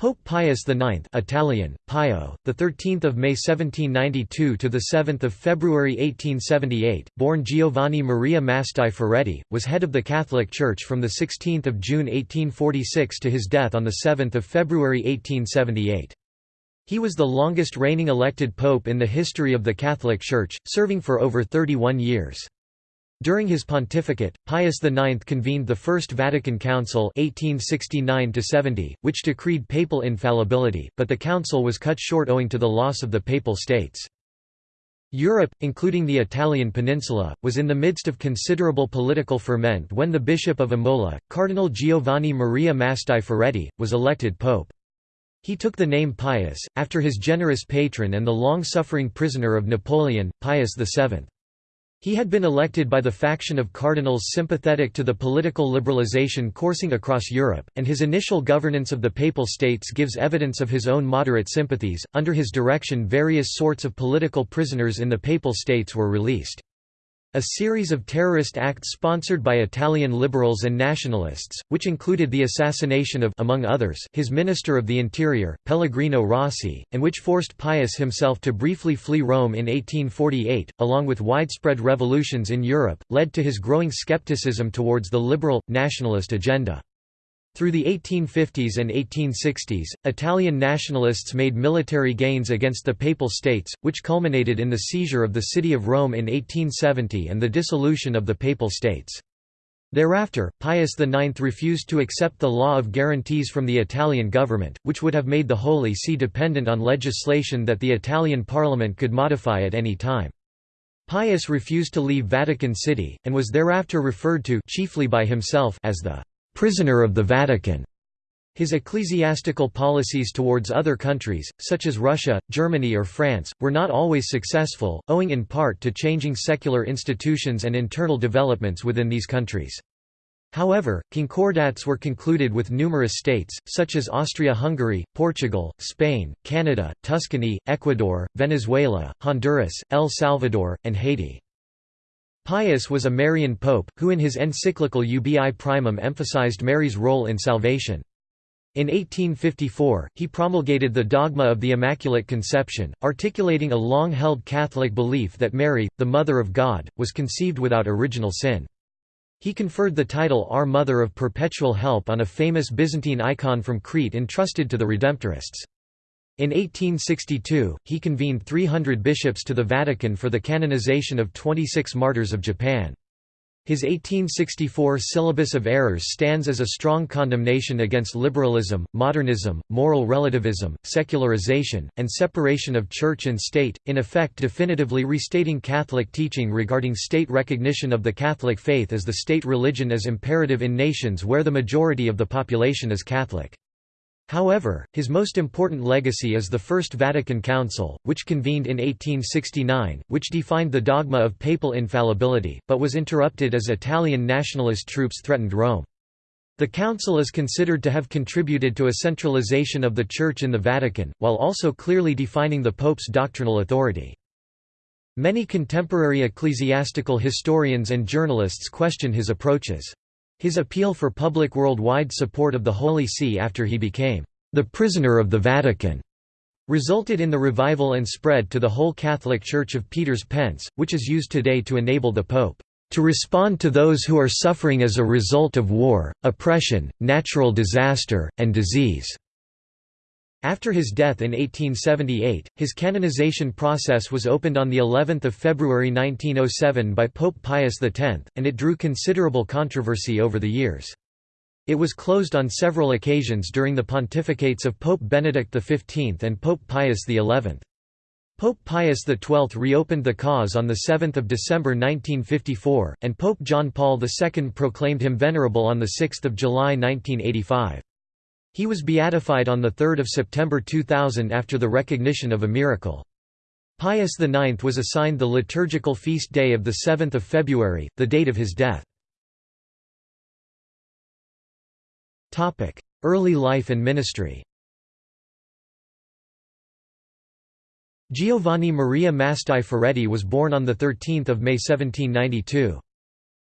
Pope Pius IX Italian, Pio, the 13th of May 1792 to the 7th of February 1878, born Giovanni Maria Mastai Ferretti, was head of the Catholic Church from the 16th of June 1846 to his death on the 7th of February 1878. He was the longest reigning elected pope in the history of the Catholic Church, serving for over 31 years. During his pontificate, Pius IX convened the First Vatican Council 1869 which decreed papal infallibility, but the council was cut short owing to the loss of the Papal States. Europe, including the Italian peninsula, was in the midst of considerable political ferment when the Bishop of Imola, Cardinal Giovanni Maria Mastai Ferretti, was elected pope. He took the name Pius, after his generous patron and the long-suffering prisoner of Napoleon, Pius VII. He had been elected by the faction of cardinals sympathetic to the political liberalization coursing across Europe, and his initial governance of the Papal States gives evidence of his own moderate sympathies. Under his direction, various sorts of political prisoners in the Papal States were released. A series of terrorist acts sponsored by Italian liberals and nationalists, which included the assassination of among others, his Minister of the Interior, Pellegrino Rossi, and which forced Pius himself to briefly flee Rome in 1848, along with widespread revolutions in Europe, led to his growing skepticism towards the liberal, nationalist agenda. Through the 1850s and 1860s, Italian nationalists made military gains against the Papal States, which culminated in the seizure of the city of Rome in 1870 and the dissolution of the Papal States. Thereafter, Pius IX refused to accept the law of guarantees from the Italian government, which would have made the Holy See dependent on legislation that the Italian parliament could modify at any time. Pius refused to leave Vatican City, and was thereafter referred to chiefly by himself as the prisoner of the Vatican. His ecclesiastical policies towards other countries, such as Russia, Germany or France, were not always successful, owing in part to changing secular institutions and internal developments within these countries. However, concordats were concluded with numerous states, such as Austria-Hungary, Portugal, Spain, Canada, Tuscany, Ecuador, Venezuela, Honduras, El Salvador, and Haiti. Pius was a Marian pope, who in his encyclical Ubi Primum emphasized Mary's role in salvation. In 1854, he promulgated the dogma of the Immaculate Conception, articulating a long-held Catholic belief that Mary, the Mother of God, was conceived without original sin. He conferred the title Our Mother of Perpetual Help on a famous Byzantine icon from Crete entrusted to the Redemptorists. In 1862, he convened 300 bishops to the Vatican for the canonization of 26 martyrs of Japan. His 1864 Syllabus of Errors stands as a strong condemnation against liberalism, modernism, moral relativism, secularization, and separation of church and state, in effect definitively restating Catholic teaching regarding state recognition of the Catholic faith as the state religion as imperative in nations where the majority of the population is Catholic. However, his most important legacy is the First Vatican Council, which convened in 1869, which defined the dogma of papal infallibility, but was interrupted as Italian nationalist troops threatened Rome. The council is considered to have contributed to a centralization of the Church in the Vatican, while also clearly defining the Pope's doctrinal authority. Many contemporary ecclesiastical historians and journalists question his approaches. His appeal for public worldwide support of the Holy See after he became the prisoner of the Vatican resulted in the revival and spread to the whole Catholic Church of Peter's Pence, which is used today to enable the Pope to respond to those who are suffering as a result of war, oppression, natural disaster, and disease. After his death in 1878, his canonization process was opened on the 11th of February 1907 by Pope Pius X, and it drew considerable controversy over the years. It was closed on several occasions during the pontificates of Pope Benedict XV and Pope Pius XI. Pope Pius XII reopened the cause on 7 December 1954, and Pope John Paul II proclaimed him venerable on 6 July 1985. He was beatified on 3 September 2000 after the recognition of a miracle. Pius IX was assigned the liturgical feast day of 7 February, the date of his death. Early life and ministry Giovanni Maria Mastai Ferretti was born on 13 May 1792.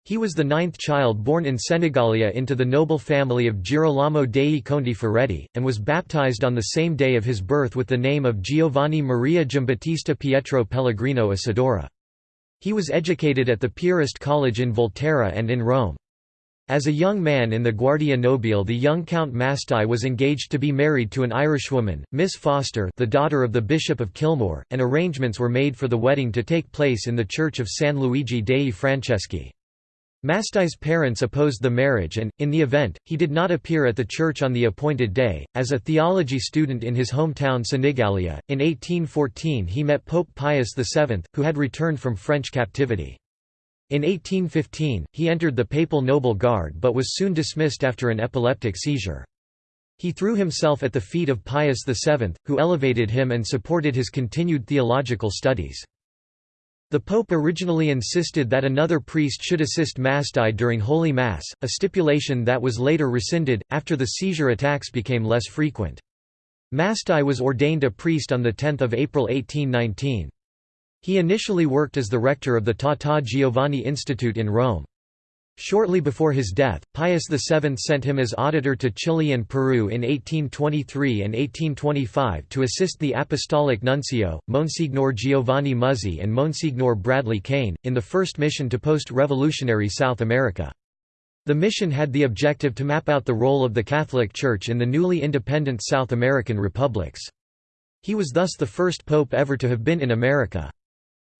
He was the ninth child born in Senigallia into the noble family of Girolamo dei Conti Ferretti, and was baptized on the same day of his birth with the name of Giovanni Maria Giambattista Pietro Pellegrino Isidoro. He was educated at the Piarist College in Volterra and in Rome. As a young man in the Guardia Nobile the young Count Mastai was engaged to be married to an Irishwoman, Miss Foster the daughter of the Bishop of Kilmore, and arrangements were made for the wedding to take place in the church of San Luigi dei Francesi. Mastai's parents opposed the marriage and, in the event, he did not appear at the church on the appointed day. As a theology student in his hometown Senigallia, in 1814 he met Pope Pius VII, who had returned from French captivity. In 1815, he entered the Papal Noble Guard but was soon dismissed after an epileptic seizure. He threw himself at the feet of Pius VII, who elevated him and supported his continued theological studies. The Pope originally insisted that another priest should assist Mastai during Holy Mass, a stipulation that was later rescinded, after the seizure attacks became less frequent. Mastai was ordained a priest on 10 April 1819. He initially worked as the rector of the Tata Giovanni Institute in Rome. Shortly before his death, Pius VII sent him as auditor to Chile and Peru in 1823 and 1825 to assist the Apostolic Nuncio, Monsignor Giovanni Muzzi and Monsignor Bradley Kane, in the first mission to post-revolutionary South America. The mission had the objective to map out the role of the Catholic Church in the newly independent South American republics. He was thus the first pope ever to have been in America.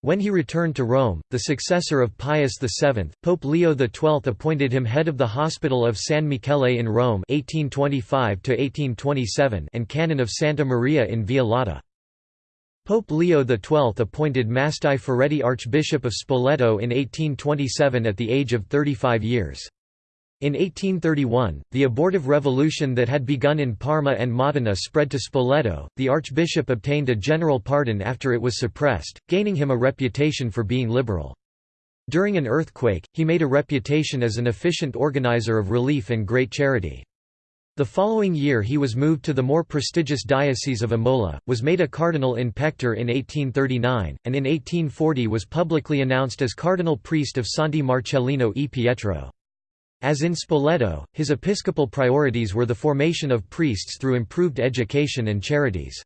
When he returned to Rome, the successor of Pius VII, Pope Leo XII appointed him head of the Hospital of San Michele in Rome 1825 and canon of Santa Maria in Via Lata. Pope Leo XII appointed Mastai Ferretti Archbishop of Spoleto in 1827 at the age of 35 years. In 1831, the abortive revolution that had begun in Parma and Modena spread to Spoleto. The archbishop obtained a general pardon after it was suppressed, gaining him a reputation for being liberal. During an earthquake, he made a reputation as an efficient organizer of relief and great charity. The following year he was moved to the more prestigious diocese of Imola, was made a cardinal in pectore in 1839, and in 1840 was publicly announced as cardinal priest of Santi Marcellino e Pietro. As in Spoleto, his episcopal priorities were the formation of priests through improved education and charities.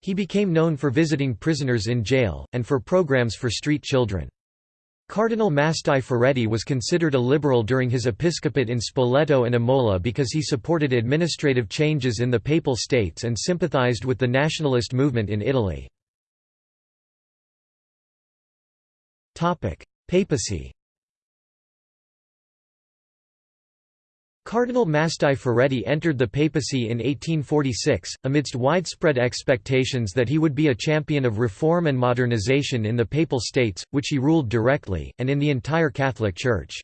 He became known for visiting prisoners in jail, and for programs for street children. Cardinal Mastai Ferretti was considered a liberal during his episcopate in Spoleto and Imola because he supported administrative changes in the Papal States and sympathized with the nationalist movement in Italy. Papacy Cardinal Mastai Ferretti entered the papacy in 1846, amidst widespread expectations that he would be a champion of reform and modernization in the Papal States, which he ruled directly, and in the entire Catholic Church.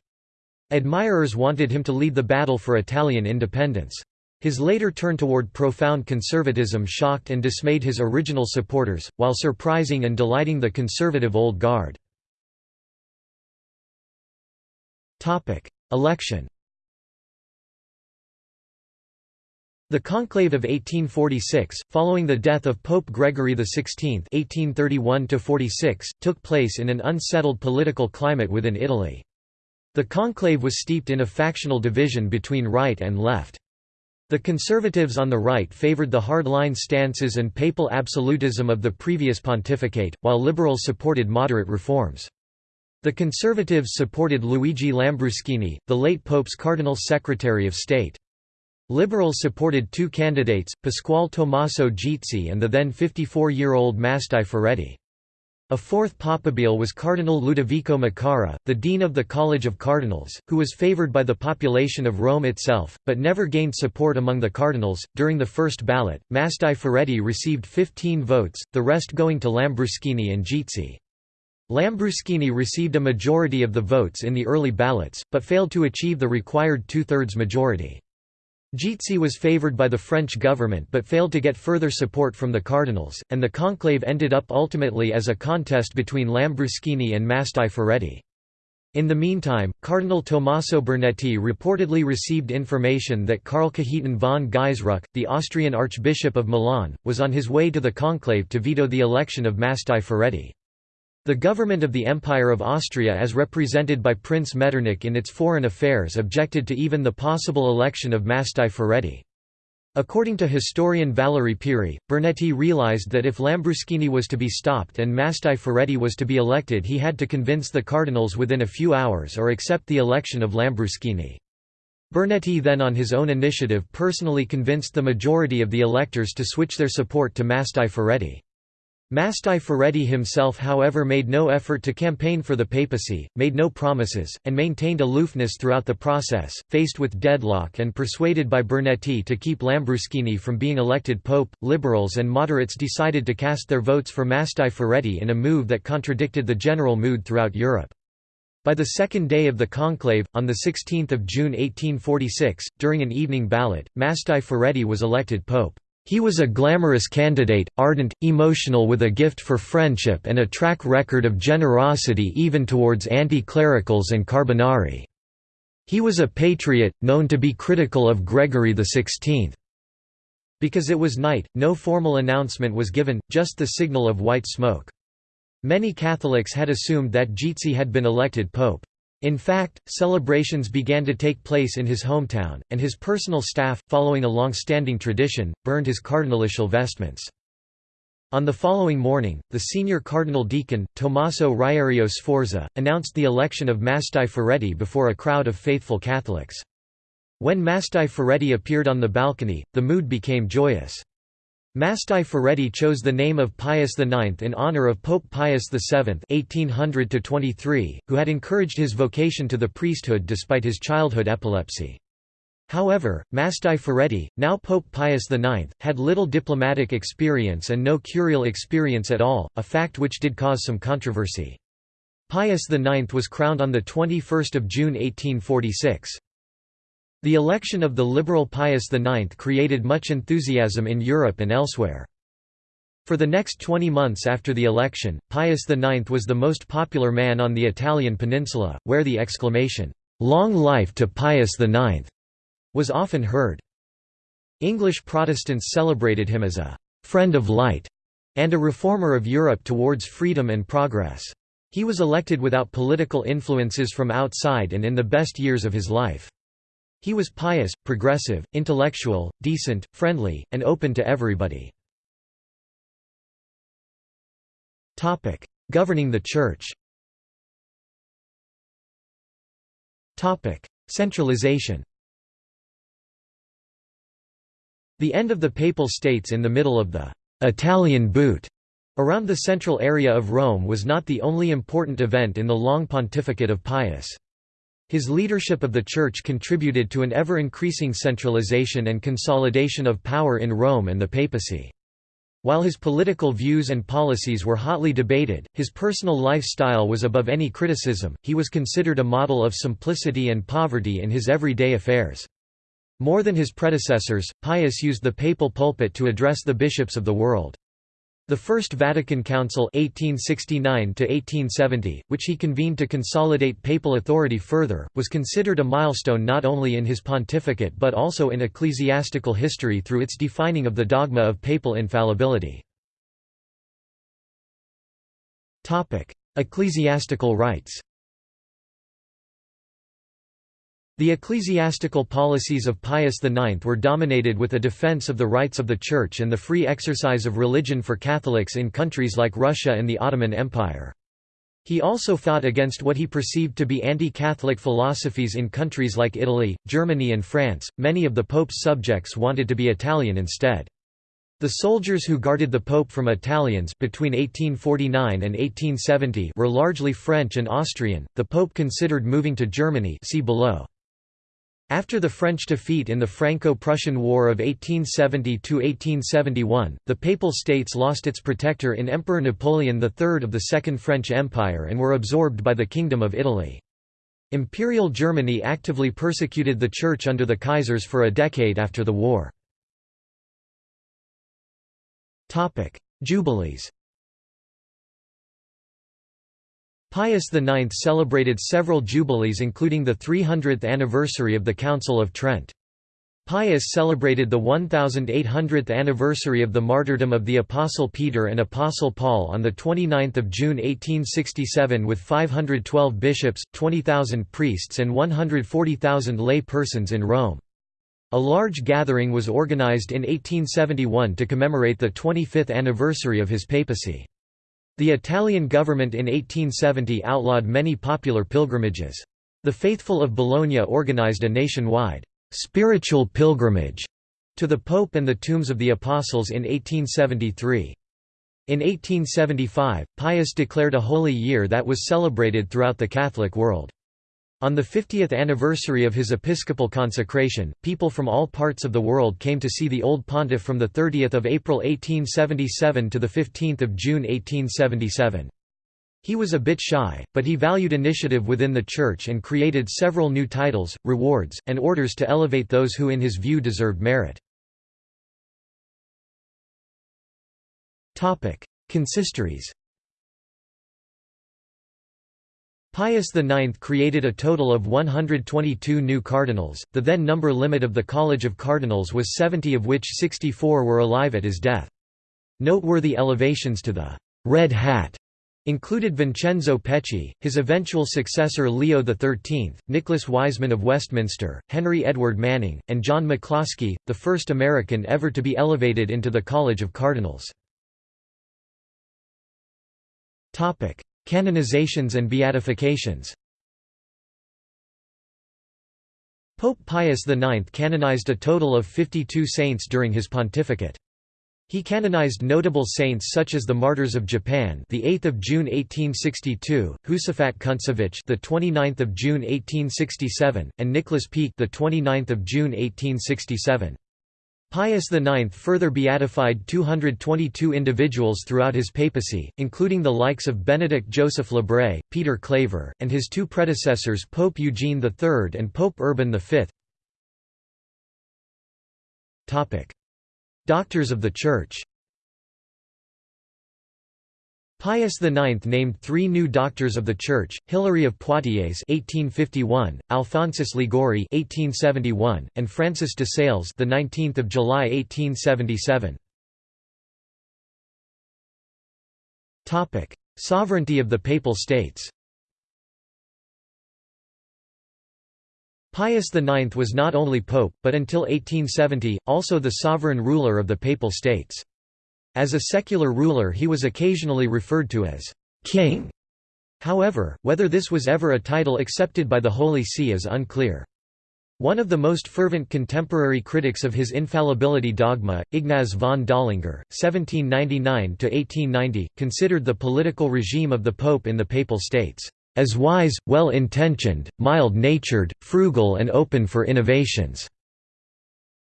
Admirers wanted him to lead the battle for Italian independence. His later turn toward profound conservatism shocked and dismayed his original supporters, while surprising and delighting the conservative old guard. Election The Conclave of 1846, following the death of Pope Gregory XVI (1831–46), took place in an unsettled political climate within Italy. The conclave was steeped in a factional division between right and left. The conservatives on the right favored the hardline stances and papal absolutism of the previous pontificate, while liberals supported moderate reforms. The conservatives supported Luigi Lambruschini, the late pope's cardinal secretary of state. Liberals supported two candidates, Pasquale Tommaso Gizzi and the then 54-year-old Mastai Ferretti. A fourth papabile was Cardinal Ludovico Micara, the dean of the College of Cardinals, who was favored by the population of Rome itself, but never gained support among the cardinals. During the first ballot, Mastai Ferretti received 15 votes, the rest going to Lambruschini and Gizzi. Lambruschini received a majority of the votes in the early ballots, but failed to achieve the required two-thirds majority. Gizzi was favoured by the French government but failed to get further support from the cardinals, and the conclave ended up ultimately as a contest between Lambruschini and Mastai Ferretti. In the meantime, Cardinal Tommaso Bernetti reportedly received information that Karl Cajetan von Gaisruck, the Austrian Archbishop of Milan, was on his way to the conclave to veto the election of Mastai Ferretti. The government of the Empire of Austria as represented by Prince Metternich in its foreign affairs objected to even the possible election of Mastai Ferretti. According to historian Valerie Pirie, Bernetti realized that if Lambruschini was to be stopped and Mastai Ferretti was to be elected he had to convince the cardinals within a few hours or accept the election of Lambruschini. Bernetti then on his own initiative personally convinced the majority of the electors to switch their support to Mastai Ferretti. Mastai Ferretti himself however made no effort to campaign for the papacy, made no promises, and maintained aloofness throughout the process, faced with deadlock and persuaded by Bernetti to keep Lambruschini from being elected pope. Liberals and moderates decided to cast their votes for Mastai Ferretti in a move that contradicted the general mood throughout Europe. By the second day of the conclave, on 16 June 1846, during an evening ballot, Mastai Ferretti was elected pope. He was a glamorous candidate, ardent, emotional with a gift for friendship and a track record of generosity even towards anti-clericals and Carbonari. He was a patriot, known to be critical of Gregory XVI. Because it was night, no formal announcement was given, just the signal of white smoke. Many Catholics had assumed that Gizzi had been elected pope. In fact, celebrations began to take place in his hometown, and his personal staff, following a long-standing tradition, burned his cardinalitial vestments. On the following morning, the senior cardinal deacon, Tommaso Riario Sforza, announced the election of Mastai Ferretti before a crowd of faithful Catholics. When Mastai Ferretti appeared on the balcony, the mood became joyous. Mastai Ferretti chose the name of Pius IX in honor of Pope Pius VII (1800–23), who had encouraged his vocation to the priesthood despite his childhood epilepsy. However, Mastai Ferretti, now Pope Pius IX, had little diplomatic experience and no curial experience at all, a fact which did cause some controversy. Pius IX was crowned on the 21 June 1846. The election of the liberal Pius IX created much enthusiasm in Europe and elsewhere. For the next 20 months after the election, Pius IX was the most popular man on the Italian peninsula, where the exclamation, "'Long life to Pius IX' was often heard. English Protestants celebrated him as a "'friend of light' and a reformer of Europe towards freedom and progress. He was elected without political influences from outside and in the best years of his life. He was pious, progressive, intellectual, decent, friendly, and open to everybody. Governing the Church Centralization The end of the Papal States in the middle of the «Italian boot» around the central area of Rome was not the only important event in the long pontificate of Pius. His leadership of the Church contributed to an ever-increasing centralization and consolidation of power in Rome and the papacy. While his political views and policies were hotly debated, his personal lifestyle was above any criticism, he was considered a model of simplicity and poverty in his everyday affairs. More than his predecessors, Pius used the papal pulpit to address the bishops of the world. The First Vatican Council 1869 which he convened to consolidate papal authority further, was considered a milestone not only in his pontificate but also in ecclesiastical history through its defining of the dogma of papal infallibility. Ecclesiastical rights The ecclesiastical policies of Pius IX were dominated with a defense of the rights of the Church and the free exercise of religion for Catholics in countries like Russia and the Ottoman Empire. He also fought against what he perceived to be anti-Catholic philosophies in countries like Italy, Germany and France. Many of the Pope's subjects wanted to be Italian instead. The soldiers who guarded the Pope from Italians between 1849 and 1870 were largely French and Austrian. The Pope considered moving to Germany see below. After the French defeat in the Franco-Prussian War of 1870–1871, the Papal States lost its protector in Emperor Napoleon III of the Second French Empire and were absorbed by the Kingdom of Italy. Imperial Germany actively persecuted the Church under the Kaisers for a decade after the war. Jubilees Pius IX celebrated several jubilees including the 300th anniversary of the Council of Trent. Pius celebrated the 1800th anniversary of the martyrdom of the Apostle Peter and Apostle Paul on 29 June 1867 with 512 bishops, 20,000 priests and 140,000 lay persons in Rome. A large gathering was organized in 1871 to commemorate the 25th anniversary of his papacy. The Italian government in 1870 outlawed many popular pilgrimages. The faithful of Bologna organized a nationwide spiritual pilgrimage to the Pope and the tombs of the Apostles in 1873. In 1875, Pius declared a holy year that was celebrated throughout the Catholic world. On the 50th anniversary of his episcopal consecration, people from all parts of the world came to see the old pontiff from 30 April 1877 to 15 June 1877. He was a bit shy, but he valued initiative within the Church and created several new titles, rewards, and orders to elevate those who in his view deserved merit. Consistories Pius IX created a total of 122 new cardinals, the then number limit of the College of Cardinals was 70 of which 64 were alive at his death. Noteworthy elevations to the «red hat» included Vincenzo Pecci, his eventual successor Leo XIII, Nicholas Wiseman of Westminster, Henry Edward Manning, and John McCloskey, the first American ever to be elevated into the College of Cardinals. Canonizations and beatifications Pope Pius IX canonized a total of 52 saints during his pontificate. He canonized notable saints such as the Martyrs of Japan, the 8th of June 1862, Josaphat Kuntsevych, the 29th of June 1867, and Nicholas Pieck, the 29th of June 1867. Pius IX further beatified 222 individuals throughout his papacy, including the likes of Benedict Joseph Labre, Peter Claver, and his two predecessors Pope Eugene III and Pope Urban V. Doctors of the Church Pius IX named three new doctors of the Church: Hilary of Poitiers (1851), Alphonsus Liguori (1871), and Francis de Sales, the 19th of July 1877. Topic: Sovereignty of the Papal States. Pius IX was not only pope, but until 1870, also the sovereign ruler of the Papal States. As a secular ruler he was occasionally referred to as «king». However, whether this was ever a title accepted by the Holy See is unclear. One of the most fervent contemporary critics of his infallibility dogma, Ignaz von Dollinger, (1799–1890), considered the political regime of the Pope in the Papal States as wise, well-intentioned, mild-natured, frugal and open for innovations."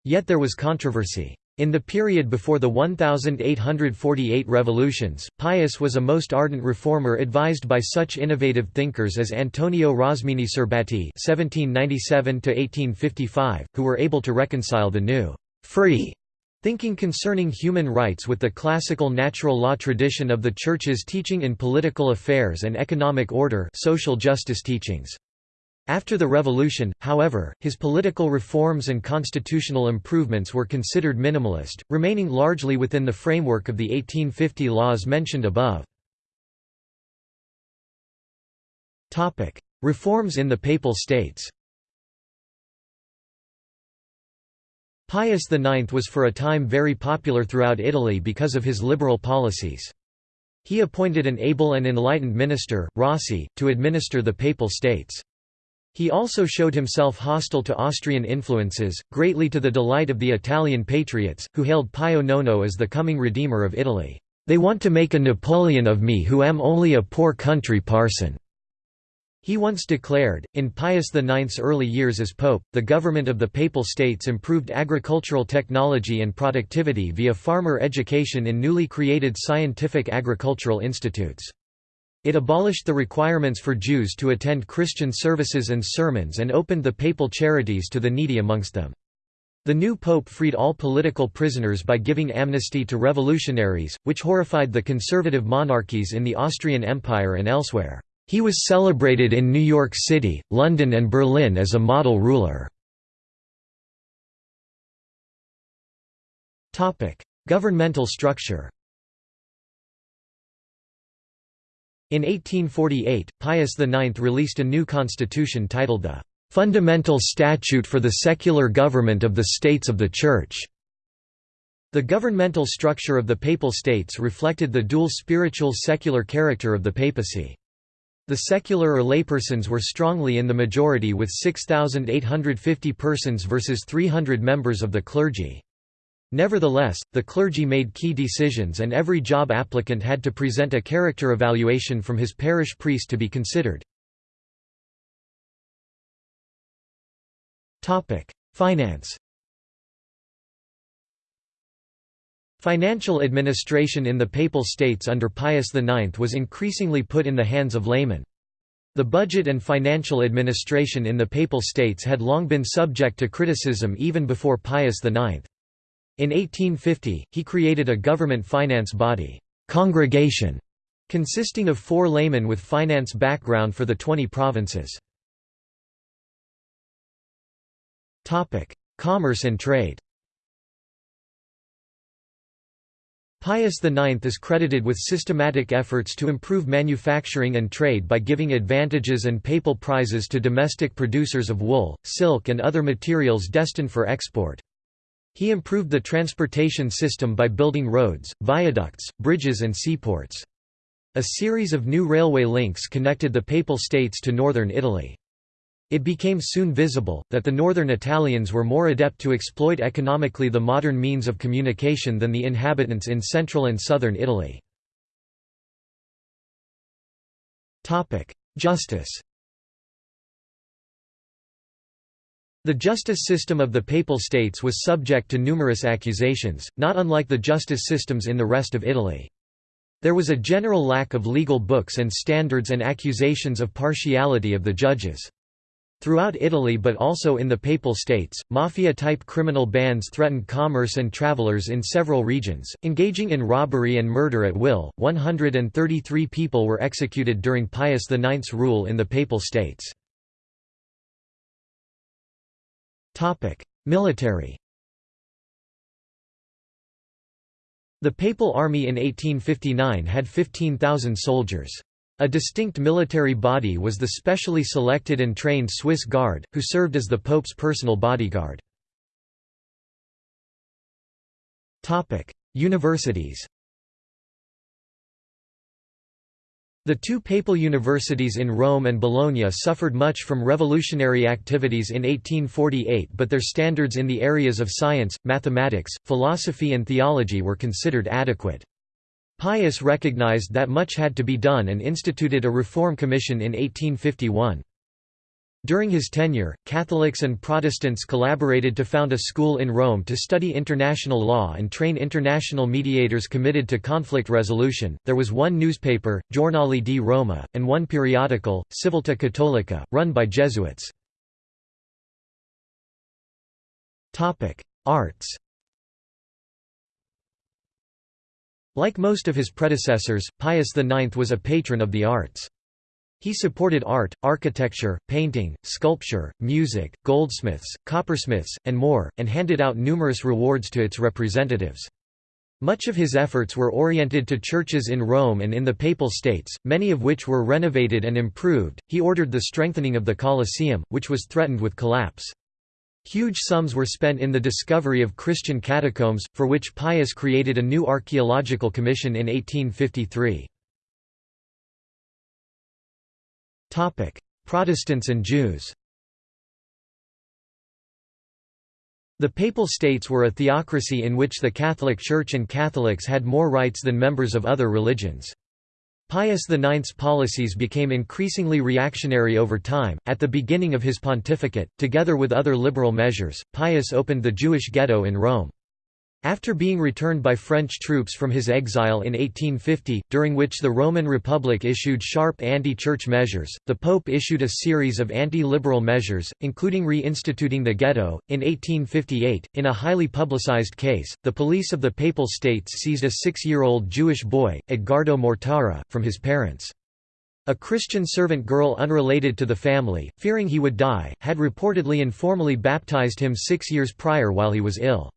Yet there was controversy. In the period before the 1848 revolutions, Pius was a most ardent reformer advised by such innovative thinkers as Antonio Rosmini (1797–1855), who were able to reconcile the new free Thinking concerning human rights with the classical natural law tradition of the Church's teaching in political affairs and economic order social justice teachings. After the revolution, however, his political reforms and constitutional improvements were considered minimalist, remaining largely within the framework of the 1850 laws mentioned above. Reforms in the Papal States Pius IX was for a time very popular throughout Italy because of his liberal policies. He appointed an able and enlightened minister, Rossi, to administer the Papal States. He also showed himself hostile to Austrian influences, greatly to the delight of the Italian patriots, who hailed Pio Nono as the coming redeemer of Italy. "'They want to make a Napoleon of me who am only a poor country parson.' He once declared, in Pius IX's early years as pope, the government of the Papal States improved agricultural technology and productivity via farmer education in newly created scientific agricultural institutes. It abolished the requirements for Jews to attend Christian services and sermons and opened the papal charities to the needy amongst them. The new pope freed all political prisoners by giving amnesty to revolutionaries, which horrified the conservative monarchies in the Austrian Empire and elsewhere. He was celebrated in New York City, London and Berlin as a model ruler. Governmental structure In 1848, Pius IX released a new constitution titled the "'Fundamental Statute for the Secular Government of the States of the Church' The governmental structure of the Papal States reflected the dual spiritual-secular character of the papacy. The secular or laypersons were strongly in the majority with 6,850 persons versus 300 members of the clergy. Nevertheless, the clergy made key decisions and every job applicant had to present a character evaluation from his parish priest to be considered. Finance Financial administration in the Papal States under Pius IX was increasingly put in the hands of laymen. The budget and financial administration in the Papal States had long been subject to criticism even before Pius IX. In 1850, he created a government finance body, congregation, consisting of four laymen with finance background for the 20 provinces. Commerce and trade Pius IX is credited with systematic efforts to improve manufacturing and trade by giving advantages and papal prizes to domestic producers of wool, silk and other materials destined for export. He improved the transportation system by building roads, viaducts, bridges and seaports. A series of new railway links connected the Papal States to northern Italy. It became soon visible, that the northern Italians were more adept to exploit economically the modern means of communication than the inhabitants in central and southern Italy. Justice The justice system of the Papal States was subject to numerous accusations, not unlike the justice systems in the rest of Italy. There was a general lack of legal books and standards and accusations of partiality of the judges. Throughout Italy but also in the Papal States, mafia-type criminal bands threatened commerce and travelers in several regions, engaging in robbery and murder at will. 133 people were executed during Pius IX's rule in the Papal States. Military The Papal Army in 1859 had 15,000 soldiers. A distinct military body was the specially selected and trained Swiss Guard, who served as the Pope's personal bodyguard. Universities The two papal universities in Rome and Bologna suffered much from revolutionary activities in 1848 but their standards in the areas of science, mathematics, philosophy and theology were considered adequate. Pius recognized that much had to be done and instituted a reform commission in 1851. During his tenure, Catholics and Protestants collaborated to found a school in Rome to study international law and train international mediators committed to conflict resolution. There was one newspaper, Giornale di Roma, and one periodical, Civiltà Cattolica, run by Jesuits. Topic: Arts. Like most of his predecessors, Pius IX was a patron of the arts. He supported art, architecture, painting, sculpture, music, goldsmiths, coppersmiths, and more, and handed out numerous rewards to its representatives. Much of his efforts were oriented to churches in Rome and in the Papal States, many of which were renovated and improved. He ordered the strengthening of the Colosseum, which was threatened with collapse. Huge sums were spent in the discovery of Christian catacombs, for which Pius created a new archaeological commission in 1853. Protestants and Jews The Papal States were a theocracy in which the Catholic Church and Catholics had more rights than members of other religions. Pius IX's policies became increasingly reactionary over time. At the beginning of his pontificate, together with other liberal measures, Pius opened the Jewish ghetto in Rome. After being returned by French troops from his exile in 1850, during which the Roman Republic issued sharp anti-church measures, the Pope issued a series of anti-liberal measures, including reinstituting the ghetto. In 1858, in a highly publicized case, the police of the Papal States seized a six-year-old Jewish boy, Edgardo Mortara, from his parents. A Christian servant girl unrelated to the family, fearing he would die, had reportedly informally baptized him six years prior while he was ill.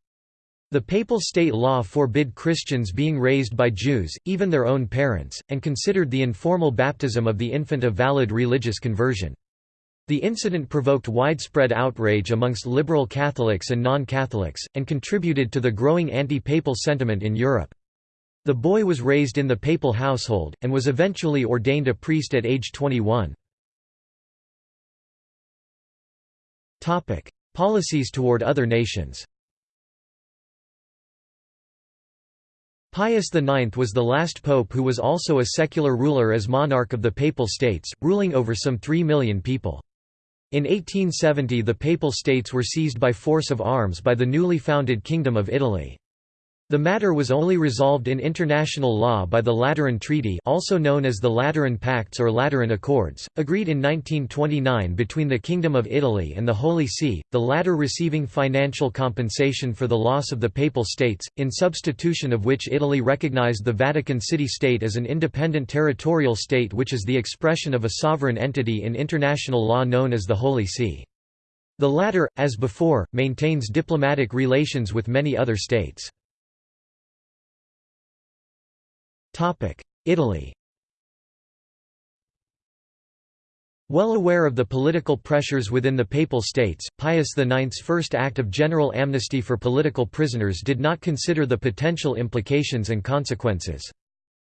The papal state law forbid Christians being raised by Jews, even their own parents, and considered the informal baptism of the infant a valid religious conversion. The incident provoked widespread outrage amongst liberal Catholics and non-Catholics, and contributed to the growing anti-papal sentiment in Europe. The boy was raised in the papal household, and was eventually ordained a priest at age 21. Policies toward other nations Pius IX was the last pope who was also a secular ruler as monarch of the Papal States, ruling over some 3 million people. In 1870 the Papal States were seized by force of arms by the newly founded Kingdom of Italy. The matter was only resolved in international law by the Lateran Treaty also known as the Lateran Pacts or Lateran Accords, agreed in 1929 between the Kingdom of Italy and the Holy See, the latter receiving financial compensation for the loss of the Papal States, in substitution of which Italy recognized the Vatican City State as an independent territorial state which is the expression of a sovereign entity in international law known as the Holy See. The latter, as before, maintains diplomatic relations with many other states. Italy Well aware of the political pressures within the Papal States, Pius IX's first act of general amnesty for political prisoners did not consider the potential implications and consequences.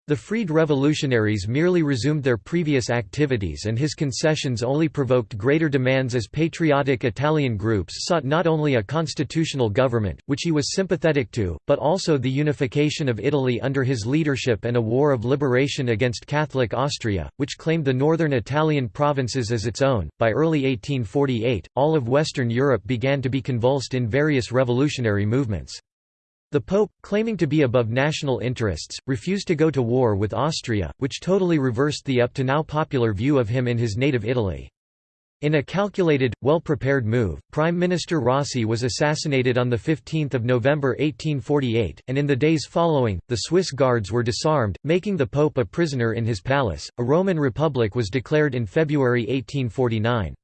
The freed revolutionaries merely resumed their previous activities and his concessions only provoked greater demands as patriotic Italian groups sought not only a constitutional government, which he was sympathetic to, but also the unification of Italy under his leadership and a war of liberation against Catholic Austria, which claimed the northern Italian provinces as its own. By early 1848, all of Western Europe began to be convulsed in various revolutionary movements. The Pope, claiming to be above national interests, refused to go to war with Austria, which totally reversed the up to now popular view of him in his native Italy. In a calculated, well-prepared move, Prime Minister Rossi was assassinated on 15 November 1848, and in the days following, the Swiss guards were disarmed, making the Pope a prisoner in his palace. A Roman Republic was declared in February 1849.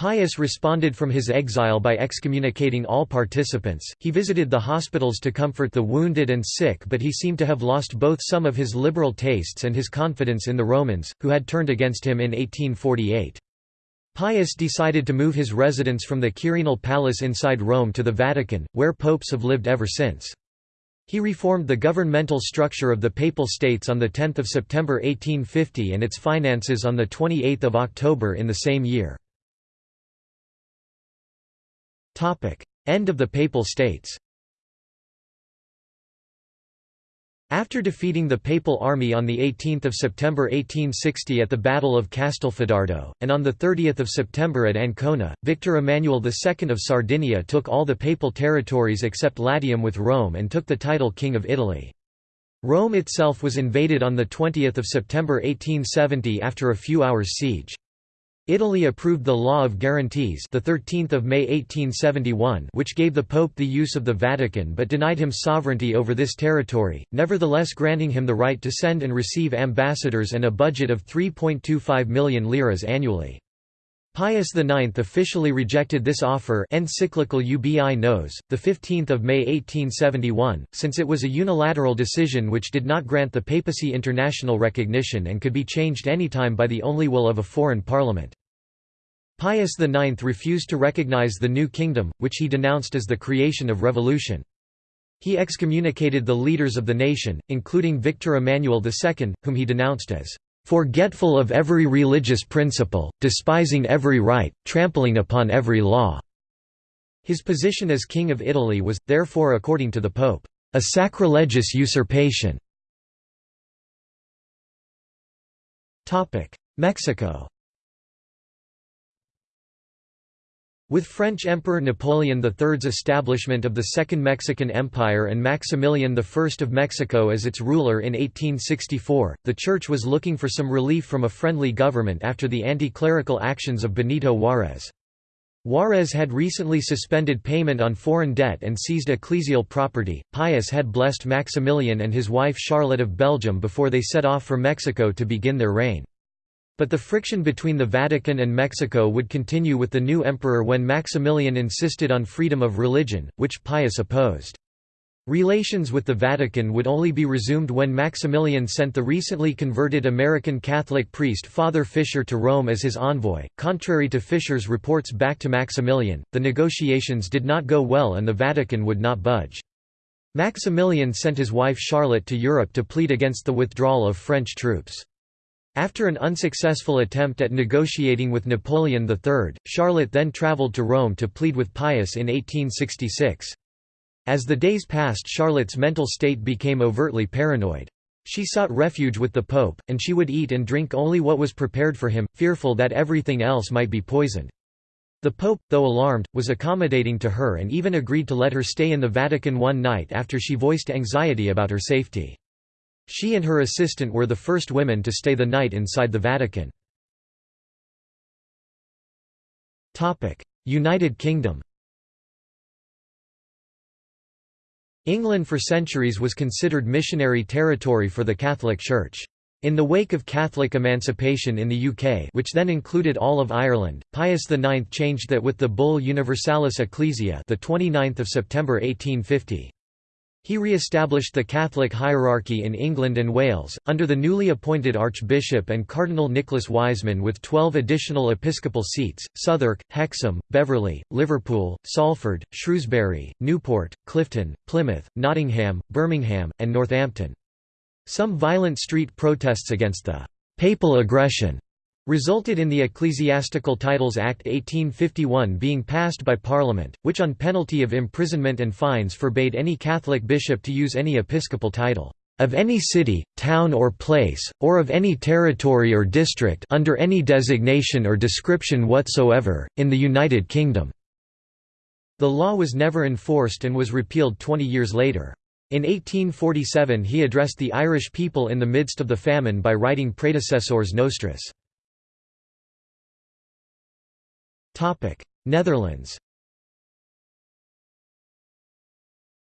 Pius responded from his exile by excommunicating all participants. He visited the hospitals to comfort the wounded and sick, but he seemed to have lost both some of his liberal tastes and his confidence in the Romans, who had turned against him in 1848. Pius decided to move his residence from the Quirinal Palace inside Rome to the Vatican, where popes have lived ever since. He reformed the governmental structure of the Papal States on 10 September 1850 and its finances on 28 October in the same year. End of the Papal States After defeating the Papal army on 18 September 1860 at the Battle of Castelfidardo, and on 30 September at Ancona, Victor Emmanuel II of Sardinia took all the Papal territories except Latium with Rome and took the title King of Italy. Rome itself was invaded on 20 September 1870 after a few hours' siege. Italy approved the Law of Guarantees the 13th of May 1871 which gave the Pope the use of the Vatican but denied him sovereignty over this territory, nevertheless granting him the right to send and receive ambassadors and a budget of 3.25 million liras annually. Pius IX officially rejected this offer encyclical Ubi Nos, 15 May 1871, since it was a unilateral decision which did not grant the papacy international recognition and could be changed anytime by the only will of a foreign parliament. Pius IX refused to recognize the new kingdom, which he denounced as the creation of revolution. He excommunicated the leaders of the nation, including Victor Emmanuel II, whom he denounced as forgetful of every religious principle, despising every right, trampling upon every law." His position as King of Italy was, therefore according to the Pope, "...a sacrilegious usurpation." Mexico With French Emperor Napoleon III's establishment of the Second Mexican Empire and Maximilian I of Mexico as its ruler in 1864, the Church was looking for some relief from a friendly government after the anti-clerical actions of Benito Juárez. Juárez had recently suspended payment on foreign debt and seized ecclesial property. Pius had blessed Maximilian and his wife Charlotte of Belgium before they set off for Mexico to begin their reign. But the friction between the Vatican and Mexico would continue with the new emperor when Maximilian insisted on freedom of religion, which Pius opposed. Relations with the Vatican would only be resumed when Maximilian sent the recently converted American Catholic priest Father Fisher to Rome as his envoy. Contrary to Fisher's reports back to Maximilian, the negotiations did not go well and the Vatican would not budge. Maximilian sent his wife Charlotte to Europe to plead against the withdrawal of French troops. After an unsuccessful attempt at negotiating with Napoleon III, Charlotte then travelled to Rome to plead with Pius in 1866. As the days passed Charlotte's mental state became overtly paranoid. She sought refuge with the Pope, and she would eat and drink only what was prepared for him, fearful that everything else might be poisoned. The Pope, though alarmed, was accommodating to her and even agreed to let her stay in the Vatican one night after she voiced anxiety about her safety. She and her assistant were the first women to stay the night inside the Vatican. United Kingdom England for centuries was considered missionary territory for the Catholic Church. In the wake of Catholic emancipation in the UK which then included all of Ireland, Pius IX changed that with the bull Universalis Ecclesiae the 29th of September 1850. He re-established the Catholic hierarchy in England and Wales, under the newly appointed Archbishop and Cardinal Nicholas Wiseman with twelve additional episcopal seats, Southwark, Hexham, Beverley, Liverpool, Salford, Shrewsbury, Newport, Clifton, Plymouth, Nottingham, Birmingham, and Northampton. Some violent street protests against the «papal aggression» resulted in the Ecclesiastical Titles Act 1851 being passed by Parliament, which on penalty of imprisonment and fines forbade any Catholic bishop to use any episcopal title of any city, town or place, or of any territory or district under any designation or description whatsoever, in the United Kingdom." The law was never enforced and was repealed 20 years later. In 1847 he addressed the Irish people in the midst of the famine by writing Praedecessores Nostros. Netherlands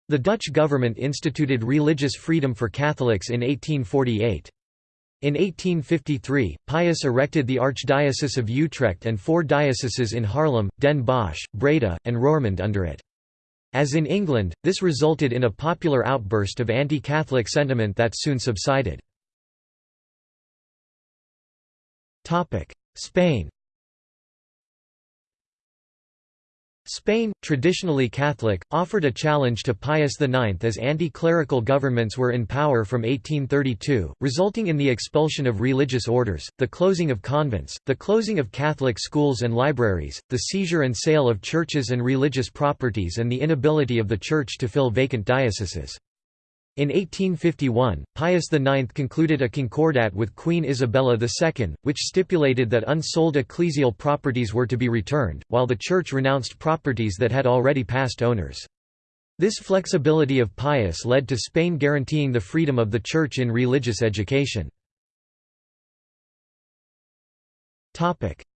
The Dutch government instituted religious freedom for Catholics in 1848. In 1853, Pius erected the Archdiocese of Utrecht and four dioceses in Haarlem, Den Bosch, Breda, and Roermond under it. As in England, this resulted in a popular outburst of anti-Catholic sentiment that soon subsided. Spain Spain, traditionally Catholic, offered a challenge to Pius IX as anti-clerical governments were in power from 1832, resulting in the expulsion of religious orders, the closing of convents, the closing of Catholic schools and libraries, the seizure and sale of churches and religious properties and the inability of the Church to fill vacant dioceses. In 1851, Pius IX concluded a concordat with Queen Isabella II, which stipulated that unsold ecclesial properties were to be returned, while the Church renounced properties that had already passed owners. This flexibility of Pius led to Spain guaranteeing the freedom of the Church in religious education.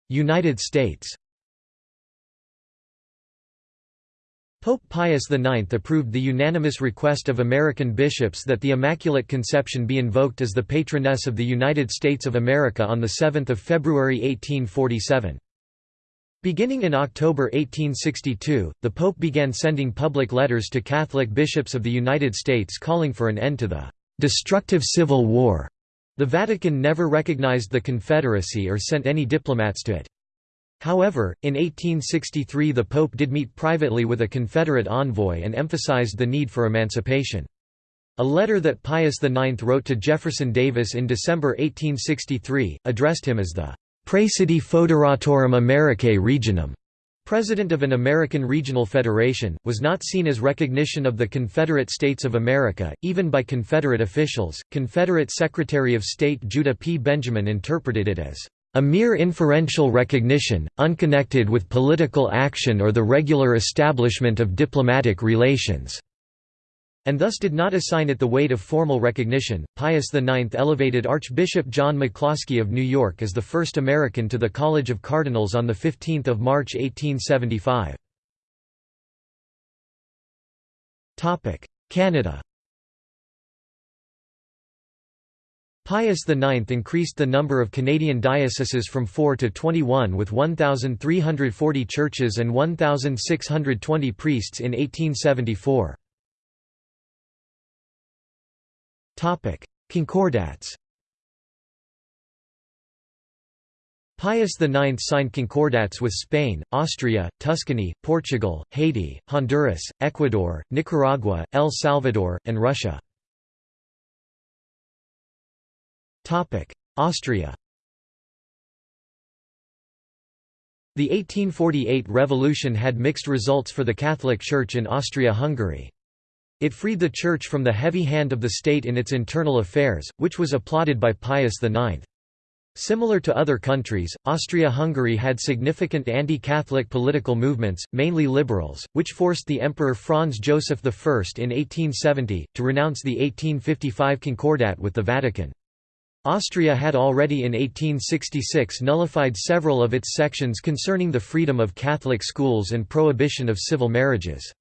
United States Pope Pius IX approved the unanimous request of American bishops that the Immaculate Conception be invoked as the patroness of the United States of America on 7 February 1847. Beginning in October 1862, the Pope began sending public letters to Catholic bishops of the United States calling for an end to the "...destructive civil war." The Vatican never recognized the Confederacy or sent any diplomats to it. However, in 1863 the Pope did meet privately with a Confederate envoy and emphasized the need for emancipation. A letter that Pius IX wrote to Jefferson Davis in December 1863, addressed him as the «Praesidi Foederatorum Americae Regionum» President of an American regional federation, was not seen as recognition of the Confederate States of America, even by Confederate officials. Confederate Secretary of State Judah P. Benjamin interpreted it as a mere inferential recognition, unconnected with political action or the regular establishment of diplomatic relations, and thus did not assign it the weight of formal recognition. Pius IX elevated Archbishop John McCloskey of New York as the first American to the College of Cardinals on 15 March 1875. Canada Pius IX increased the number of Canadian dioceses from 4 to 21 with 1,340 churches and 1,620 priests in 1874. Concordats Pius IX signed concordats with Spain, Austria, Tuscany, Portugal, Haiti, Honduras, Ecuador, Nicaragua, El Salvador, and Russia. Austria The 1848 revolution had mixed results for the Catholic Church in Austria-Hungary. It freed the Church from the heavy hand of the state in its internal affairs, which was applauded by Pius IX. Similar to other countries, Austria-Hungary had significant anti-Catholic political movements, mainly liberals, which forced the Emperor Franz Joseph I in 1870, to renounce the 1855 Concordat with the Vatican. Austria had already in 1866 nullified several of its sections concerning the freedom of Catholic schools and prohibition of civil marriages.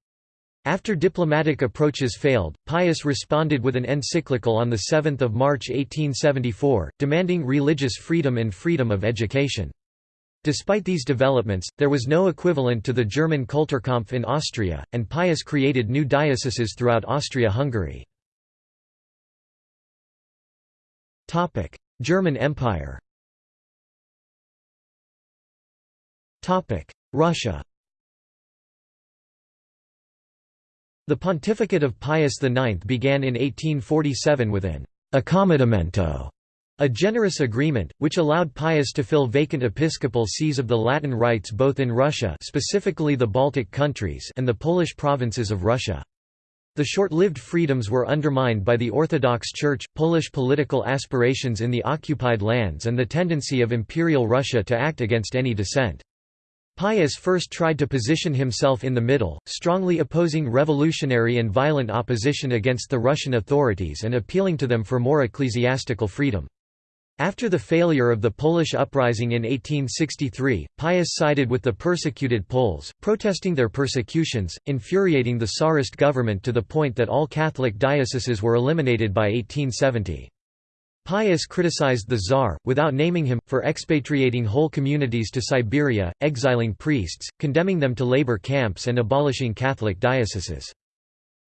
After diplomatic approaches failed, Pius responded with an encyclical on 7 March 1874, demanding religious freedom and freedom of education. Despite these developments, there was no equivalent to the German Kulturkampf in Austria, and Pius created new dioceses throughout Austria-Hungary. German Empire Russia The pontificate of Pius IX began in 1847 with an «accomodamento», a generous agreement, which allowed Pius to fill vacant episcopal sees of the Latin rites both in Russia specifically the Baltic countries and the Polish provinces of Russia. The short-lived freedoms were undermined by the Orthodox Church, Polish political aspirations in the occupied lands and the tendency of Imperial Russia to act against any dissent. Pius first tried to position himself in the middle, strongly opposing revolutionary and violent opposition against the Russian authorities and appealing to them for more ecclesiastical freedom. After the failure of the Polish uprising in 1863, Pius sided with the persecuted Poles, protesting their persecutions, infuriating the Tsarist government to the point that all Catholic dioceses were eliminated by 1870. Pius criticized the Tsar, without naming him, for expatriating whole communities to Siberia, exiling priests, condemning them to labor camps and abolishing Catholic dioceses.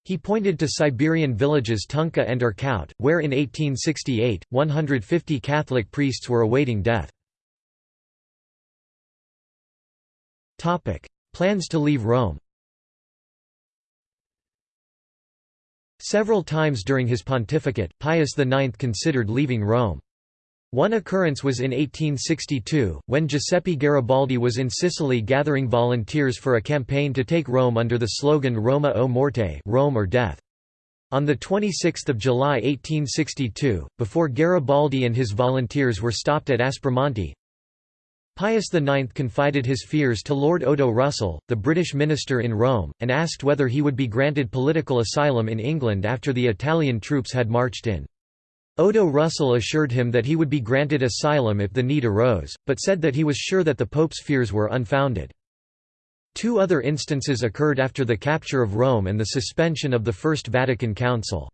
He pointed to Siberian villages Tunka and Irkut, where in 1868, 150 Catholic priests were awaiting death. Plans to leave Rome Several times during his pontificate, Pius IX considered leaving Rome. One occurrence was in 1862, when Giuseppe Garibaldi was in Sicily gathering volunteers for a campaign to take Rome under the slogan Roma o morte Rome or death. On 26 July 1862, before Garibaldi and his volunteers were stopped at Aspromonte, Pius IX confided his fears to Lord Odo Russell, the British minister in Rome, and asked whether he would be granted political asylum in England after the Italian troops had marched in. Odo Russell assured him that he would be granted asylum if the need arose, but said that he was sure that the Pope's fears were unfounded. Two other instances occurred after the capture of Rome and the suspension of the First Vatican Council.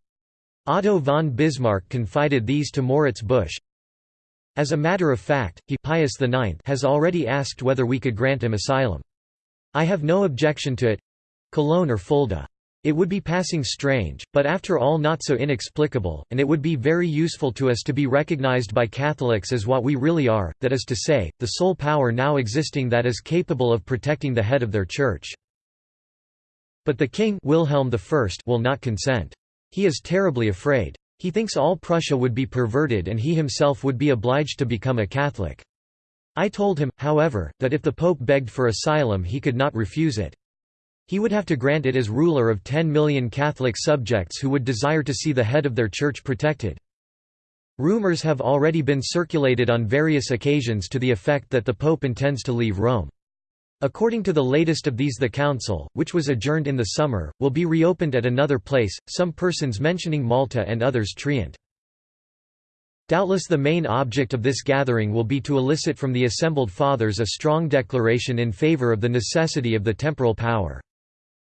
Otto von Bismarck confided these to Moritz Busch, as a matter of fact, he Pius IX has already asked whether we could grant him asylum. I have no objection to it Cologne or Fulda. It would be passing strange, but after all not so inexplicable, and it would be very useful to us to be recognized by Catholics as what we really are, that is to say, the sole power now existing that is capable of protecting the head of their church. But the king Wilhelm I will not consent. He is terribly afraid. He thinks all Prussia would be perverted and he himself would be obliged to become a Catholic. I told him, however, that if the Pope begged for asylum he could not refuse it. He would have to grant it as ruler of 10 million Catholic subjects who would desire to see the head of their church protected. Rumors have already been circulated on various occasions to the effect that the Pope intends to leave Rome. According to the latest of these the council, which was adjourned in the summer, will be reopened at another place, some persons mentioning Malta and others Trient. Doubtless the main object of this gathering will be to elicit from the assembled fathers a strong declaration in favor of the necessity of the temporal power.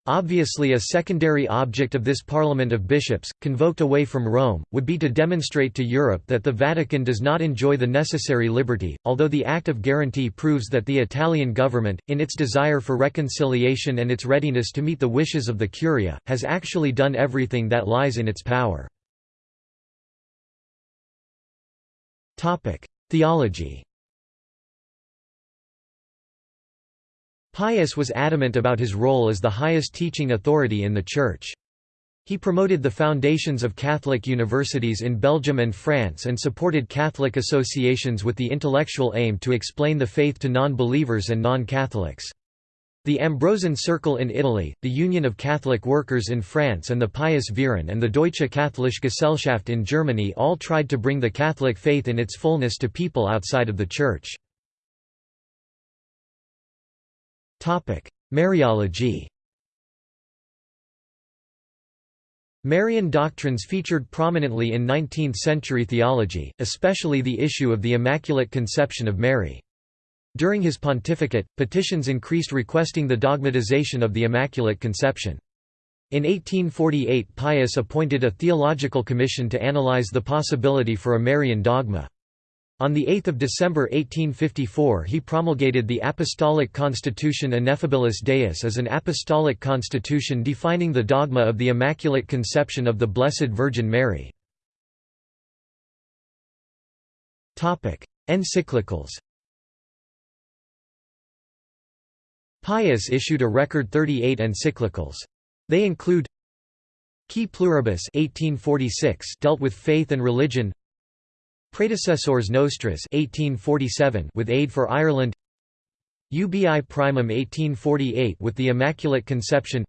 Obviously a secondary object of this Parliament of Bishops, convoked away from Rome, would be to demonstrate to Europe that the Vatican does not enjoy the necessary liberty, although the Act of Guarantee proves that the Italian government, in its desire for reconciliation and its readiness to meet the wishes of the Curia, has actually done everything that lies in its power. Theology Pius was adamant about his role as the highest teaching authority in the Church. He promoted the foundations of Catholic universities in Belgium and France and supported Catholic associations with the intellectual aim to explain the faith to non-believers and non-Catholics. The Ambrosian Circle in Italy, the Union of Catholic Workers in France and the Pius Verein and the Deutsche Katholische Gesellschaft in Germany all tried to bring the Catholic faith in its fullness to people outside of the Church. Mariology Marian doctrines featured prominently in 19th-century theology, especially the issue of the Immaculate Conception of Mary. During his pontificate, petitions increased requesting the dogmatization of the Immaculate Conception. In 1848 Pius appointed a theological commission to analyze the possibility for a Marian dogma. On 8 December 1854 he promulgated the Apostolic Constitution Ineffabilis Deus as an apostolic constitution defining the dogma of the Immaculate Conception of the Blessed Virgin Mary. Encyclicals Pius issued a record 38 encyclicals. They include Qui Pluribus 1846 dealt with faith and religion Praedecessores Nostros 1847 with aid for Ireland Ubi Primum 1848 with the Immaculate Conception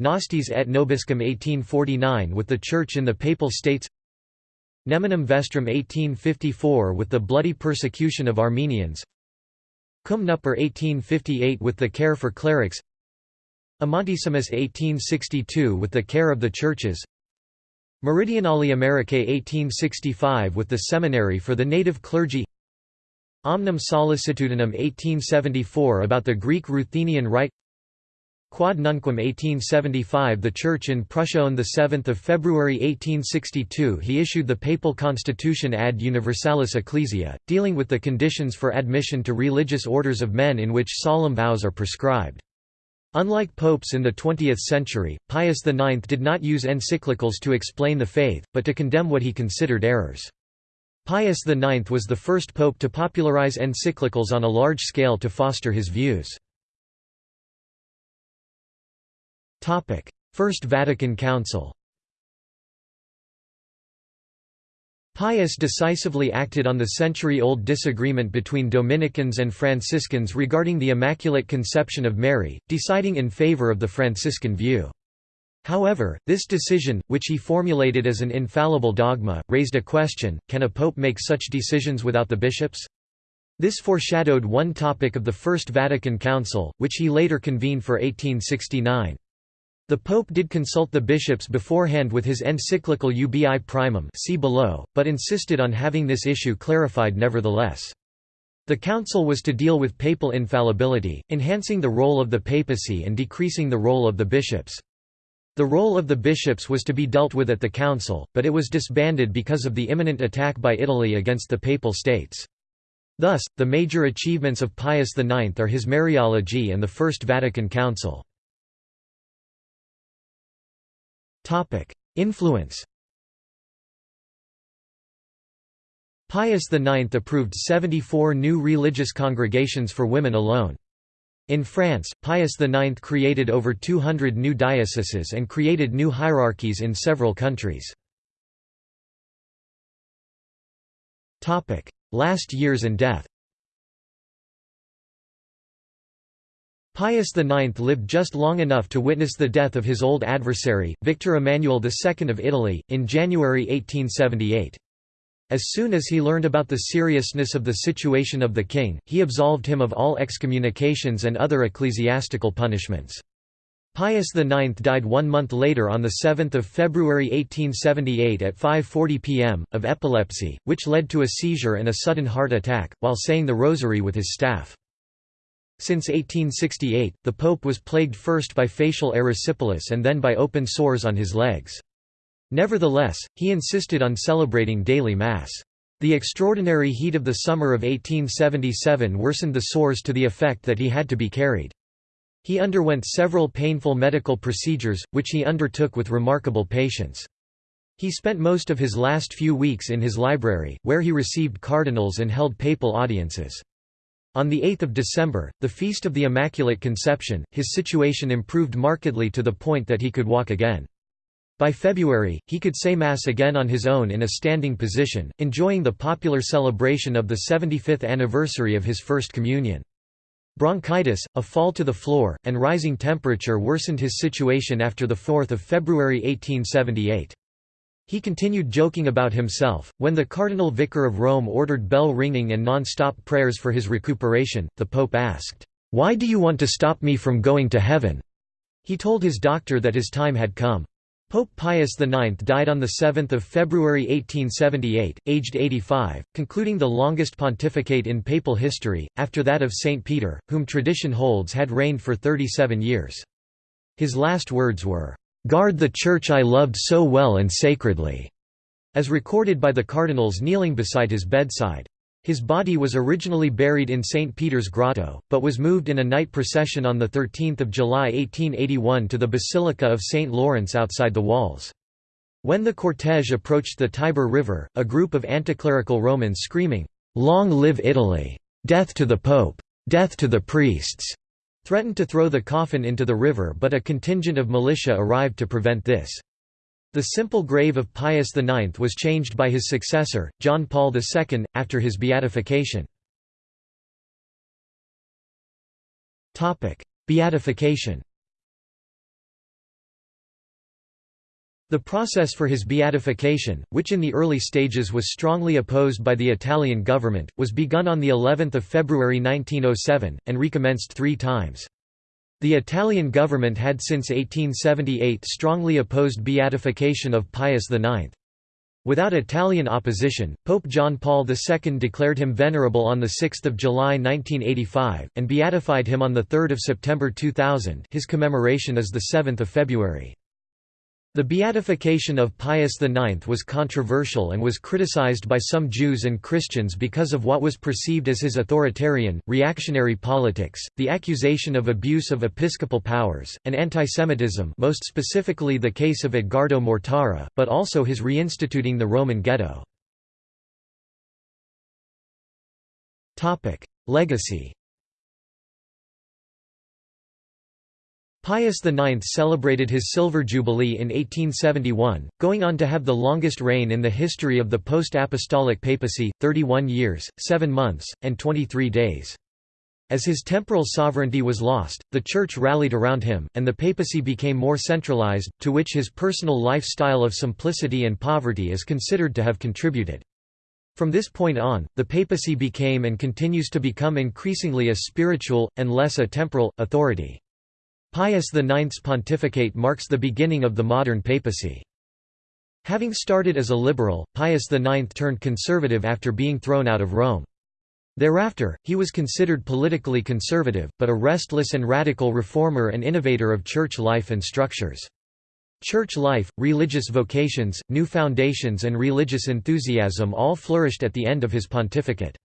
Nostis et Nobiscum 1849 with the Church in the Papal States Neminem Vestrum 1854 with the bloody persecution of Armenians Cum Nuper 1858 with the care for clerics Amantissimus 1862 with the care of the churches Meridionalis Americae 1865 with the Seminary for the native clergy Omnium Sollicitudinum 1874 about the Greek Ruthenian Rite Quod Nunquam 1875 The Church in Prussia On 7 February 1862 he issued the Papal Constitution Ad Universalis Ecclesiae, dealing with the conditions for admission to religious orders of men in which solemn vows are prescribed. Unlike popes in the 20th century, Pius IX did not use encyclicals to explain the faith, but to condemn what he considered errors. Pius IX was the first pope to popularize encyclicals on a large scale to foster his views. First Vatican Council Pius decisively acted on the century-old disagreement between Dominicans and Franciscans regarding the Immaculate Conception of Mary, deciding in favor of the Franciscan view. However, this decision, which he formulated as an infallible dogma, raised a question, can a pope make such decisions without the bishops? This foreshadowed one topic of the First Vatican Council, which he later convened for 1869. The Pope did consult the bishops beforehand with his encyclical Ubi Primum see below, but insisted on having this issue clarified nevertheless. The council was to deal with papal infallibility, enhancing the role of the papacy and decreasing the role of the bishops. The role of the bishops was to be dealt with at the council, but it was disbanded because of the imminent attack by Italy against the Papal States. Thus, the major achievements of Pius IX are his Mariology and the First Vatican Council. Influence Pius IX approved 74 new religious congregations for women alone. In France, Pius IX created over 200 new dioceses and created new hierarchies in several countries. Last years and death Pius IX lived just long enough to witness the death of his old adversary, Victor Emmanuel II of Italy, in January 1878. As soon as he learned about the seriousness of the situation of the king, he absolved him of all excommunications and other ecclesiastical punishments. Pius IX died one month later on 7 February 1878 at 5.40 pm, of epilepsy, which led to a seizure and a sudden heart attack, while saying the rosary with his staff. Since 1868, the pope was plagued first by facial erysipelas and then by open sores on his legs. Nevertheless, he insisted on celebrating daily Mass. The extraordinary heat of the summer of 1877 worsened the sores to the effect that he had to be carried. He underwent several painful medical procedures, which he undertook with remarkable patience. He spent most of his last few weeks in his library, where he received cardinals and held papal audiences. On 8 December, the feast of the Immaculate Conception, his situation improved markedly to the point that he could walk again. By February, he could say Mass again on his own in a standing position, enjoying the popular celebration of the 75th anniversary of his First Communion. Bronchitis, a fall to the floor, and rising temperature worsened his situation after 4 February 1878. He continued joking about himself. When the Cardinal Vicar of Rome ordered bell ringing and non stop prayers for his recuperation, the Pope asked, Why do you want to stop me from going to heaven? He told his doctor that his time had come. Pope Pius IX died on 7 February 1878, aged 85, concluding the longest pontificate in papal history, after that of Saint Peter, whom tradition holds had reigned for 37 years. His last words were, "'Guard the Church I loved so well and sacredly' as recorded by the cardinals kneeling beside his bedside. His body was originally buried in St. Peter's Grotto, but was moved in a night procession on 13 July 1881 to the Basilica of St. Lawrence outside the walls. When the cortege approached the Tiber River, a group of anticlerical Romans screaming, "'Long live Italy! Death to the Pope! Death to the priests!' Threatened to throw the coffin into the river but a contingent of militia arrived to prevent this. The simple grave of Pius IX was changed by his successor, John Paul II, after his beatification. Beatification The process for his beatification, which in the early stages was strongly opposed by the Italian government, was begun on the 11th of February 1907 and recommenced 3 times. The Italian government had since 1878 strongly opposed beatification of Pius IX. Without Italian opposition, Pope John Paul II declared him venerable on 6 July 1985, and beatified him on 3 September 2000 his commemoration is 7 February. The beatification of Pius IX was controversial and was criticized by some Jews and Christians because of what was perceived as his authoritarian, reactionary politics, the accusation of abuse of episcopal powers, and antisemitism most specifically the case of Edgardo Mortara, but also his reinstituting the Roman ghetto. Legacy Pius IX celebrated his Silver Jubilee in 1871, going on to have the longest reign in the history of the post-apostolic papacy, 31 years, 7 months, and 23 days. As his temporal sovereignty was lost, the Church rallied around him, and the papacy became more centralized, to which his personal lifestyle of simplicity and poverty is considered to have contributed. From this point on, the papacy became and continues to become increasingly a spiritual, and less a temporal, authority. Pius IX's pontificate marks the beginning of the modern papacy. Having started as a liberal, Pius IX turned conservative after being thrown out of Rome. Thereafter, he was considered politically conservative, but a restless and radical reformer and innovator of church life and structures. Church life, religious vocations, new foundations and religious enthusiasm all flourished at the end of his pontificate.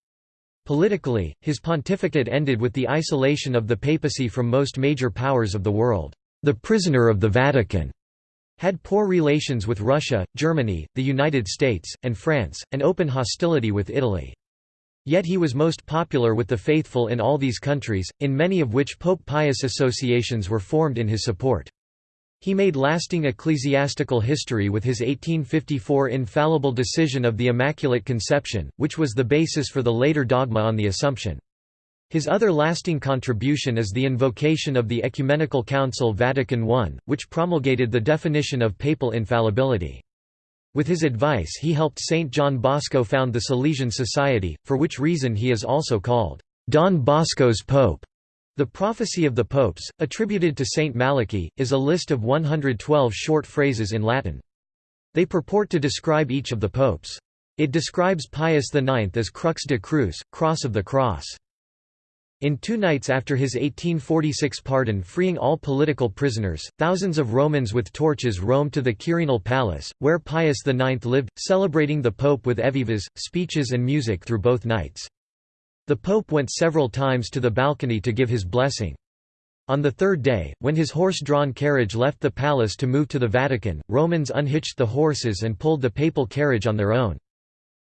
Politically, his pontificate ended with the isolation of the papacy from most major powers of the world. The prisoner of the Vatican had poor relations with Russia, Germany, the United States, and France, and open hostility with Italy. Yet he was most popular with the faithful in all these countries, in many of which Pope Pius associations were formed in his support. He made lasting ecclesiastical history with his 1854 infallible decision of the Immaculate Conception, which was the basis for the later dogma on the Assumption. His other lasting contribution is the invocation of the Ecumenical Council Vatican I, which promulgated the definition of papal infallibility. With his advice he helped Saint John Bosco found the Salesian Society, for which reason he is also called, "'Don Bosco's Pope'. The Prophecy of the Popes, attributed to Saint Malachy, is a list of 112 short phrases in Latin. They purport to describe each of the popes. It describes Pius IX as Crux de Cruce, Cross of the Cross. In two nights after his 1846 pardon freeing all political prisoners, thousands of Romans with torches roamed to the Quirinal Palace, where Pius IX lived, celebrating the Pope with evivas, speeches and music through both nights. The Pope went several times to the balcony to give his blessing. On the third day, when his horse-drawn carriage left the palace to move to the Vatican, Romans unhitched the horses and pulled the papal carriage on their own.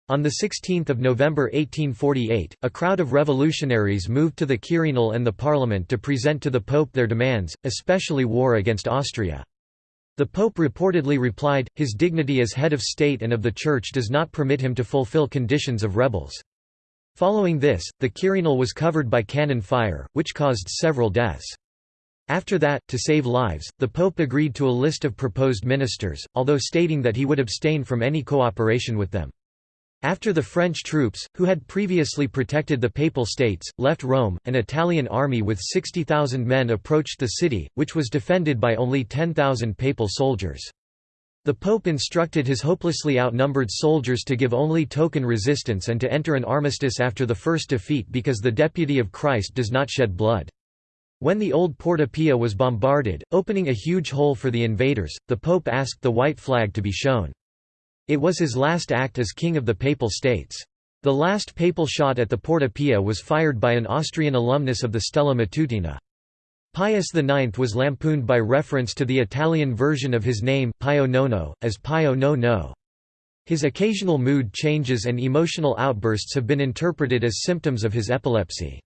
On 16 November 1848, a crowd of revolutionaries moved to the Quirinal and the Parliament to present to the Pope their demands, especially war against Austria. The Pope reportedly replied, his dignity as head of state and of the Church does not permit him to fulfill conditions of rebels. Following this, the Quirinal was covered by cannon fire, which caused several deaths. After that, to save lives, the Pope agreed to a list of proposed ministers, although stating that he would abstain from any cooperation with them. After the French troops, who had previously protected the Papal States, left Rome, an Italian army with 60,000 men approached the city, which was defended by only 10,000 Papal soldiers. The Pope instructed his hopelessly outnumbered soldiers to give only token resistance and to enter an armistice after the first defeat because the deputy of Christ does not shed blood. When the old Porta Pia was bombarded, opening a huge hole for the invaders, the Pope asked the white flag to be shown. It was his last act as King of the Papal States. The last papal shot at the Porta Pia was fired by an Austrian alumnus of the Stella Matutina. Pius IX was lampooned by reference to the Italian version of his name Pio Nono, as Pio no no. His occasional mood changes and emotional outbursts have been interpreted as symptoms of his epilepsy.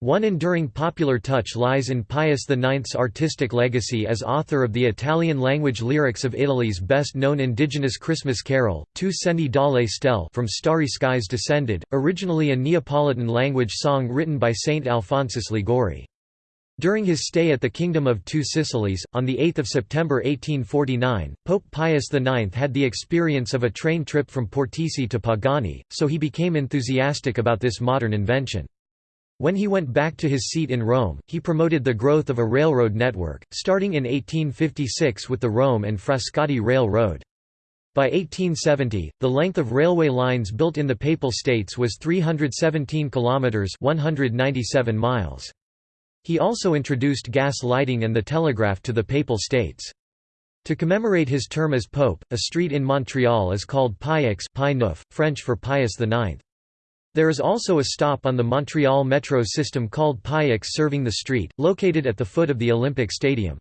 One enduring popular touch lies in Pius IX's artistic legacy as author of the Italian-language lyrics of Italy's best-known indigenous Christmas carol, Tu scendi dalle stelle from Starry Skies Descended, originally a Neapolitan-language song written by Saint Alphonsus Liguori. During his stay at the Kingdom of Two Sicilies, on 8 September 1849, Pope Pius IX had the experience of a train trip from Portici to Pagani, so he became enthusiastic about this modern invention. When he went back to his seat in Rome, he promoted the growth of a railroad network, starting in 1856 with the Rome and Frascati Railroad. By 1870, the length of railway lines built in the Papal States was 317 kilometers (197 miles). He also introduced gas lighting and the telegraph to the Papal States. To commemorate his term as pope, a street in Montreal is called Pie-X French for Pius IX. There is also a stop on the Montreal metro system called Pie-X serving the street, located at the foot of the Olympic Stadium.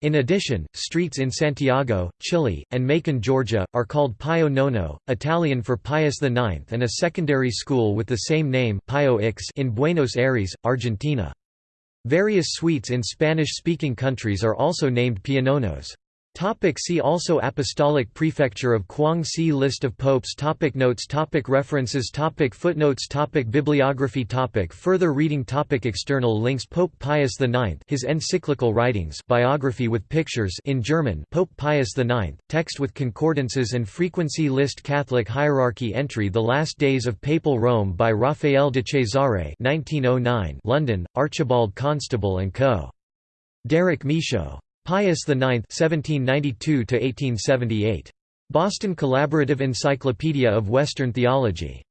In addition, streets in Santiago, Chile, and Macon, Georgia, are called Pio Nono, Italian for Pius IX and a secondary school with the same name Pio X in Buenos Aires, Argentina. Various sweets in Spanish-speaking countries are also named Piononos. Topic see also Apostolic Prefecture of Quang-Si List of popes topic Notes topic References topic Footnotes topic Bibliography topic Further reading topic External links Pope Pius IX his encyclical writings biography with pictures in German Pope Pius IX, text with concordances and frequency list Catholic hierarchy entry The Last Days of Papal Rome by Raphael de Cesare 1909 London, Archibald Constable & Co. Derek Michaud. Pius IX (1792–1878). Boston Collaborative Encyclopedia of Western Theology.